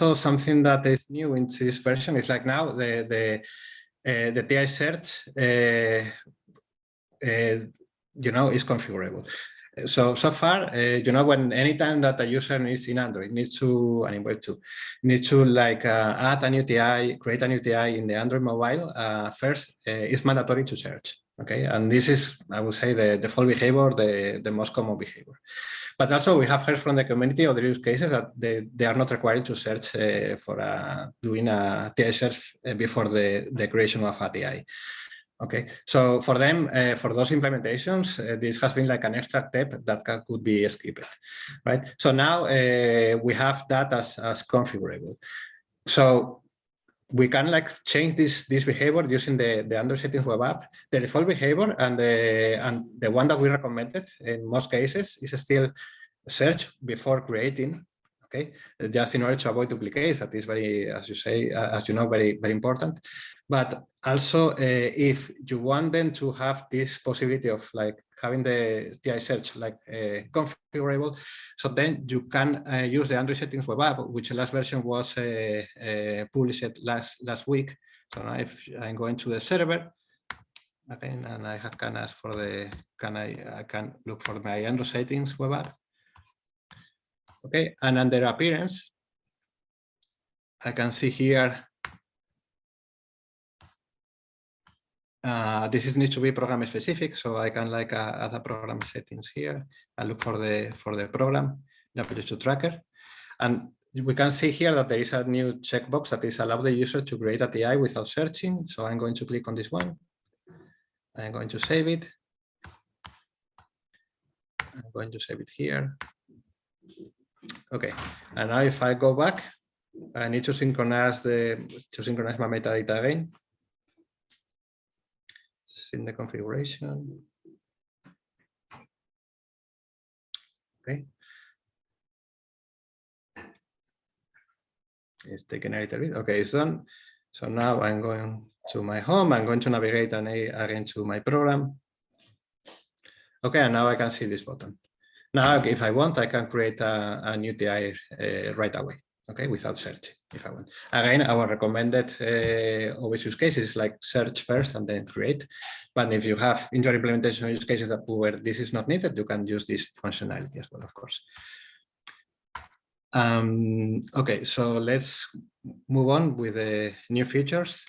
also something that is new in this version is like now the the uh, the TI search, uh, uh, you know, is configurable. So, so far, you know, when anytime that a user needs in Android, needs to, and in Web 2, needs to like add a new TI, create a new TI in the Android mobile, first, it's mandatory to search. Okay, and this is, I would say, the default behavior, the, the most common behavior. But also we have heard from the community other use cases that they, they are not required to search uh, for a, doing a TI search uh, before the, the creation of a TI. Okay, so for them, uh, for those implementations, uh, this has been like an extra step that can, could be skipped, right? So now uh, we have that as, as configurable. So we can like change this this behavior using the the Android settings web app. The default behavior and the and the one that we recommended in most cases is still search before creating. Okay, just in order to avoid duplicates. That is very, as you say, uh, as you know, very very important. But also, uh, if you want them to have this possibility of like having the TI search like uh, configurable, so then you can uh, use the Android settings web app, which last version was uh, uh, published last last week. So now if I'm going to the server, again, and I have, can ask for the, can I, I can look for my Android settings web app. Okay, and under appearance, I can see here Uh, this is needs to be program specific, so I can like uh, add a program settings here and look for the for the program, the W2 tracker. And we can see here that there is a new checkbox that is allow the user to create a TI without searching. So I'm going to click on this one. I'm going to save it. I'm going to save it here. Okay, and now if I go back, I need to synchronize the to synchronize my metadata again in the configuration. Okay. It's taking a little bit. Okay, it's done. So now I'm going to my home. I'm going to navigate and again to my program. Okay, and now I can see this button. Now, if I want, I can create a, a new TI uh, right away okay, without searching if I want. Again, our recommended uh, always use cases like search first and then create. But if you have in your implementation use cases that where this is not needed, you can use this functionality as well, of course. Um, okay, so let's move on with the new features.